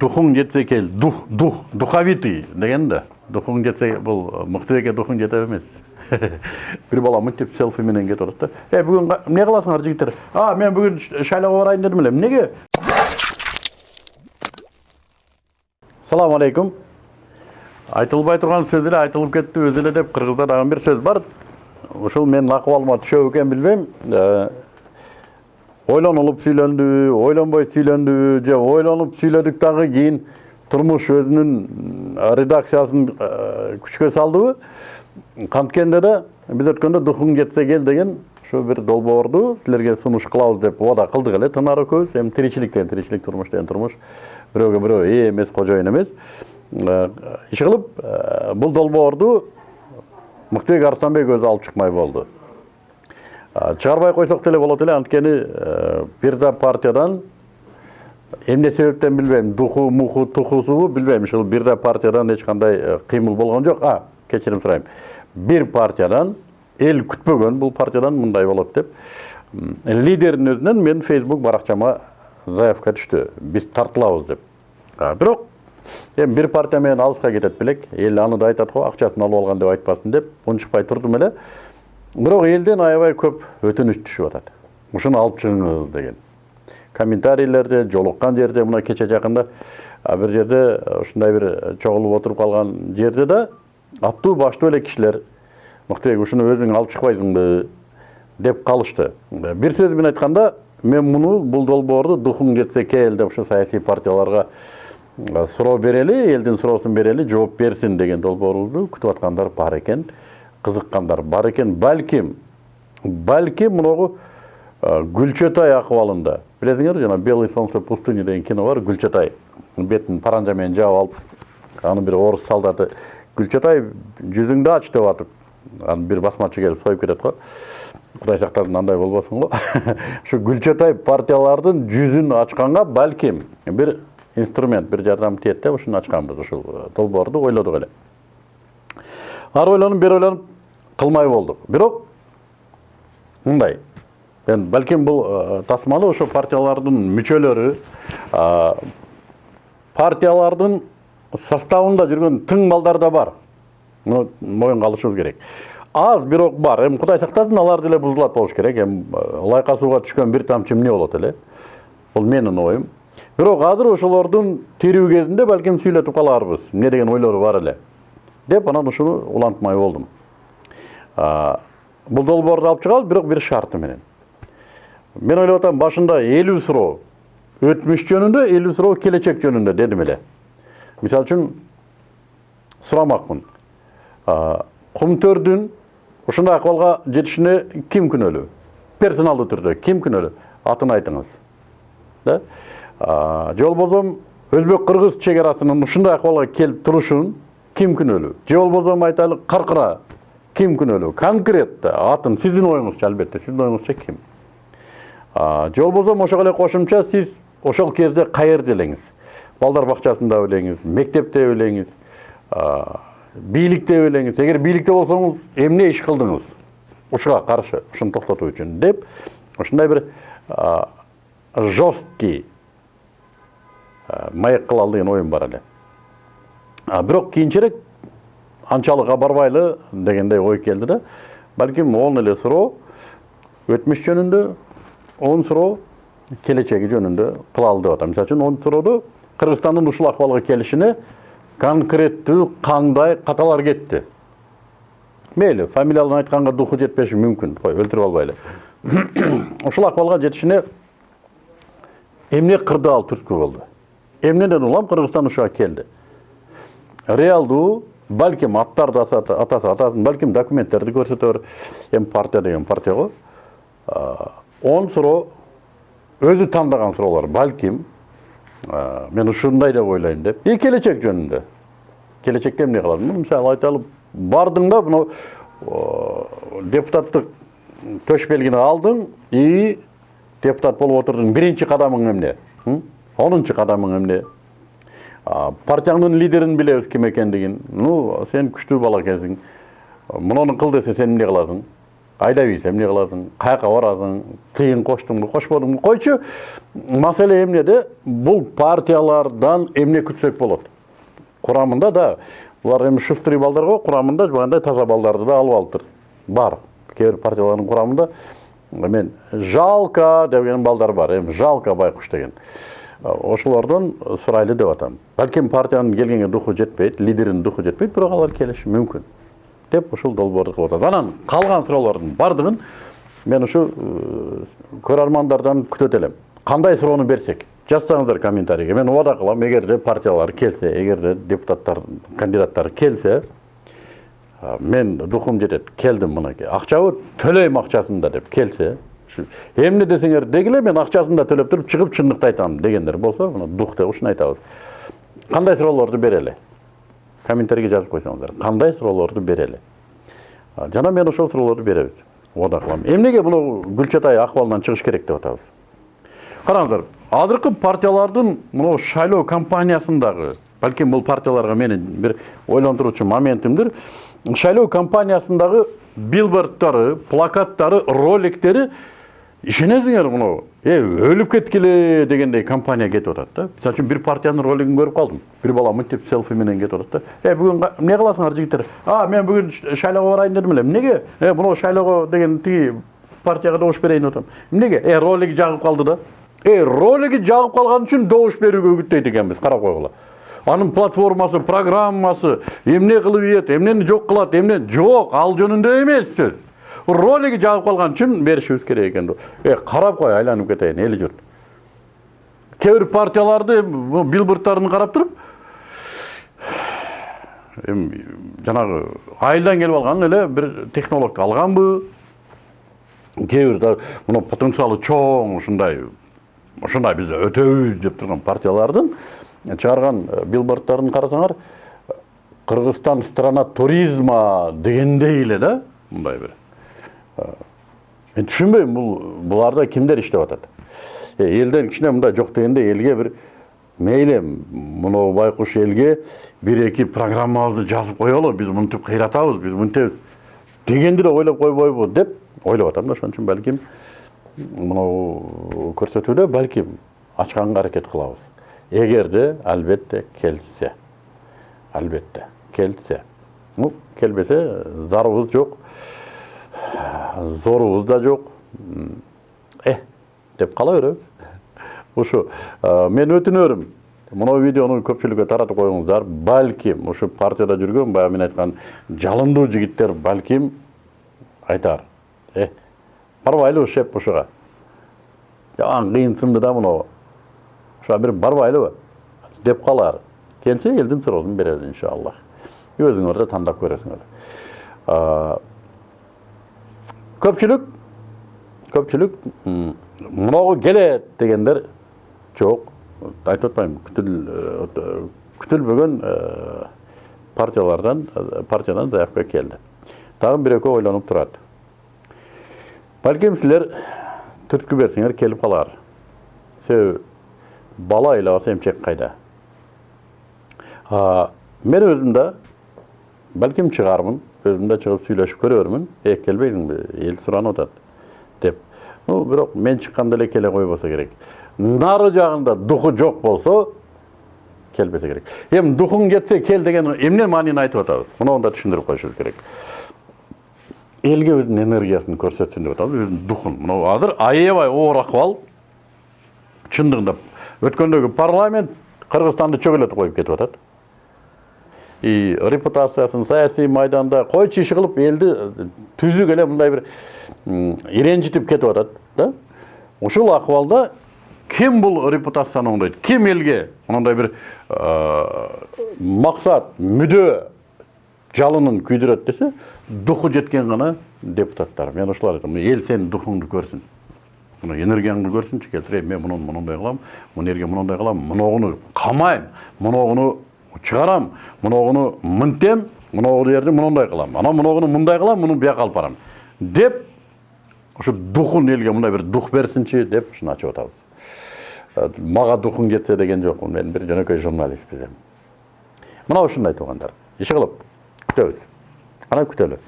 духың жетсе кел дух дух духовитый деген да духың жетсе бұл мықтыбекке духың жете емес бір бала мынтип селфименен кетіп жатады да е бүгін не қыласыңдар жігіттер а мен бүгін шайлауға барайын дедім эле неге салам алейкум айтылбай тұрған сөз айтылып кетті өзі эле деп кыргызда дагы бир сөз бар ушул менин акыбалыма түшөбү экен билбейм Ойлонулуп сүйлөндүбү ойлонбой сүйлөндүбү же ойлонуп сүйлөдүк дагы кийин турмуш өзүнүн редакциясын күчкө салдыбы канткенде да биз өткөндө духуң жетсе кел деген ушу бир долбоорду силерге сунуш кылабыз деп убада кылдык эле тынар экөөбүз эми тиричилик деген тиричилик турмуш деген турмуш бирөөгө бирөө ээ эмес кожоюн эмес иши кылып бул долбоорду мыктыбек арыстанбек өзү алып чыкмай болду А, чыгарбай койсок деле болот эле анткени э, бир да партиядан эмне себептен билбейм? Духу муху тухусубу билбейм. Ушул бир да партиядан эч кандай э, кыймыл болгон жок. А кечирим сурайм. Бир партиядан эл күтпөгөн бул партиядан мындай болот деп. Лидердин өзүнөн мен фейсбук баракчама заявка түштү. Биз тартылабыз деп. Бирок эми бир партия менен алыска кетет белек. Эл аны да айтат го акчасын алып алган деп айтпасын деп унчукпай турдум эле. Бирок элден аябай көп өтүнүч түшүп атат ушуну алып чыгыңыз деген. Комментарийлерде жолуккан жерде мына кече жакында а, бир жерде ушундай бир э, чогулуп отуруп калган жерде да аттуу баштуу эле кишилер мыктыбек ушуну өзүң алып чыкпайсыңбы деп калышты. Бир сөз менен айтканда мен муну бул долбоорду духуң жетсе кел деп ушу саясий партияларга суроо берели элдин суроосун берели жооп берсин деген долбоорубузду күтүп аткандар бар экен кызыккандар бар экен балким балким мынагу гүлчөтай акыбалында билесиңер жана белый солнце пустыни деген кино бар гүлчөтай бетин паранжа менен жаап алып аны бир орус солдаты. Гүлчөтай жүзүңдү ач деп атып аны бир басмачы келип союп кетет го кудай сактасын андай болбосун го ушу гүлчөтай партиялардын жүзүн ачканга балким бир инструмент бир жардам тиет деп ушуну ачканбыз ушул э, долбоорду ойлодук эле. Ары ойлонуп бери ойлонуп кылмай болдук бирок мындай. Мен бул э, тасманы ошо партиялардын мүчөлөрү а, партиялардын составында жүргөн тың балдар да бар. Муну моюнга алышыбыз керек. Аз бирок бар. Эми кудай сактасын алар деле бузулат болуш керек. Эми э, лайка сууга түшкөн бир тамчы эмне болот эле? Бул менин оюм. Бирок азыр ошолордун тирүү кезинде балким сүйлөтүп калаарбыз. Эмне деген ойлору бар эле? Деп анан ушуну улантмай болдум. А, бул долбоорду алып чыгабыз бирок бир шарты менен. Мен ойлоп атам башында элүү суроо өтмүш жөнүндө элүү суроо келечек жөнүндө дедим эле мисалы үчүн сурамакмын кумтөрдүн ушундай акыбалга жетишине ким күнөөлүү персоналдуу түрдө ким күнөөлүү атын айтыңыз. Да? Же болбосо өзбек кыргыз чек арасынын ушундай акыбалга келип турушун ким күнөөлүү же болбосо айтайлы каркыра ким күнөөлүү конкретно атын сиздин оюңузча албетте сиздин оюңузча ким же болбосо ошого эле кошумча сиз ошол кезде каерде элеңиз балдар бакчасында белеңиз мектепте белеңиз бийликте белеңиз эгер бийликте болсоңуз эмне иш кылдыңыз ушуга каршы ушуну токтотуу үчүн деп ушундай бир жесткий маек кылалы деген оюм бар эле бирок кийинчерээк анчалык барбайлы дегендей ой келди да балким он эле суроо өтмүш жөнүндө он суроо келечеги жөнүндө кылалы деп атам. Мисалы үчүн он суроодо кыргызстандын ушул акыбалга келишине конкреттүү кандай каталар кетти? Мейли фамилияларын айтканга духу жетпеши мүмкүн кой өлтүрүп албайлы. Ушул акыбалга жетишине эмне кырды ал түрткү болду? Эмнеден улам кыргызстан ушуга келди? Реалдуу балким аттарды атаса атасын балким документтерди көрсөтөр эми партия деген партия го он суроо өзү тандаган суроолор балким а, мен ушундай деп ойлойм деп. И келечек жөнүндө келечекте эмне кыласың Ну, мисалы айталы бардың да мынау о, депутаттык төш белгини алдың и депутат болуп отурдуң биринчи кадамың эмне М? онунчу кадамың партияңдын лидерин билебиз ким экендигин ну сен күчтүү бала экенсиң муну кыл десе сен эмне кыласың? Айдап ийсе эмне кыласың? Каяка барасың? Тыйын коштуңбу кошподуңбу койчу маселе эмнеде бул партиялардан эмне күтсөк болот? Курамында да булар эми шустрый балдар го курамында жанагындай таза балдарды да алып алыптыр. Бар. Кээ бир партиялардын курамында мен жалко деген балдар бар. Эми жалко байкуш деген. Ошолордон сурайлы деп атам. Балким партиянын келгенге духу жетпейт лидеринин духу жетпейт бирок алар келиши мүмкүн деп ушул долбоорду кылып атат анан калган суроолордун баардыгын мен ушу көрөрмандардан күтөт элем кандай суроону берсек жазсаңыздар комментарийге. Мен убада кылам эгерде партиялар келсе эгерде депутаттар кандидаттар келсе мен духум жетет келдим мынакей акчабы төлөйм акчасын да деп келсе эмне десеңер дегиле мен акчасын да төлөп туруп чыгып чындыкты айтам дегендер болсо мына дух деп ушуну айтабыз кандай суроолорду берели комментарийге жазып койсоңуздар кандай суроолорду берели жана мен ошол суроолорду беребиз убада кылам эмнеге мына гүлчатай акыбалынан чыгыш керек деп атабыз караңыздар азыркы партиялардын мына шайлоо кампаниясындагы балким бул партияларга менин бир ойлонтуруучу моментимдир шайлоо кампаниясындагы билбордтары плакаттары роликтери ишенесиңер мынау? Е өлүп кеткиле дегендей компания кетип атат да. Мисалы үчүн бир партиянын ролигин көрүп калдым бир бала мынтип селфи менен кетип атат да. Э бүгүн эмне кыласыңар жигиттер а мен бүгүн шайлоого барайын дедим эле эмнеге э мынау шайлоого деген тиги партияга добуш берейин деп атам эмнеге э ролиги жагып калды да. Э ролиги жагып калган үчүн добуш берүүгө үгүттөйт экенбиз карап койгула анын платформасы программасы эмне кылып ийет эмнени жок кылат эмне жок ал жөнүндө эмес сөз ролиги жагып калган үчүн беришибиз керек экен э карап кой айланып кетейин эл журт кээ бир партияларды билбордтарын карап туруп эми жанагы айылдан келип алган эле бир технологду алганбы кээ бир мына потенциалы чоң ушундай ушундай биз өтөбүз деп турган партиялардын чыгарган билбордтарын карасаңар кыргызстан страна туризма дегендей эле да мындай бир мен түшүнбөйм бул буларда кимдер иштеп атат элден кичине мындай жок дегенде элге бир мейли мынау байкуш элге бир эки программабызды жазып коелу биз мынтип кыйратабыз биз мынтебиз дегенди да ойлоп койбойбу деп ойлоп атам да ошон үчүн балким мынау көрсөтүүдө балким ачканга аракет кылабыз эгерде албетте келсе албетте келсе ну келбесе зарыбыз жок зорубуз да жок э деп кала беребиз ушу мен өтүнөрүм мына видеону көпчүлүккө таратып коюңуздар балким ушу партияда жүргөн баягы мен айткан жалындуу жигиттер балким айтар э барбайлыбы шеп ушуга жаман кыйынсынды да мынау ушуга бир барбайлыбы деп калар келсе элдин суроосун беребиз иншаллах өзүңөр да тандап көрөсүңөр көпчүлүк көпчүлүк мынагу келет дегендер жок. Айтып атпаймынбы күтүлбөгөн партиялардан партиядан заявка келди. Дагы бир экөө ойлонуп турат. Балким силер түрткү берсеңер келип калар. Себеби бала ыйлабаса эмчек кайда? Мен өзүм да балким чыгармын. Өзім да шығып сөйлесіп көрермін е келбейсің ел сұранып жатады деп ну бирок мен чыкканда эле келе койбосо керек нары жагында духу жок болсо келбесе керек эми духуң жетсе кел деген эмне маанини айтып атабыз муну да түшүндүрүп коюшубуз керек элге өзүнүн энергиясын көрсөтсүн деп атабыз өзүнүн духун мына азыр аябай оор акыбал чындыгында өткөндөгү парламент кыргызстанды чөгөлөтүп коюп кетип атат и репутациясын саясий майданда койчу иш кылып элди түзүк эле мындай бир иренжитип кетип атат да? Ушул акыбалда ким бул репутацияны оңдойт ким элге мындай бир максат мүдө жалынын күйдүрөт десе духу жеткен гана депутаттар. Мен ушулар айтам эл сенин духуңду көрсүн энергияңды көрсүнчү келтир мен мунун монундай кылам мына жерге монундай кылам моногуну камайм моногуну чыгарам мыногуну мынтем мынау жерди мындай кылам анан мыногуну мындай кылам муну бияка алып барам деп ошо духун элге мындай бир дух берсинчи деп ушуну ачып атабыз мага духуң жетсе деген жокмун мен бир жөнөкөй журналистпиз эми мына ушундай туугандар иши кылып күтөбүз кана күтөлү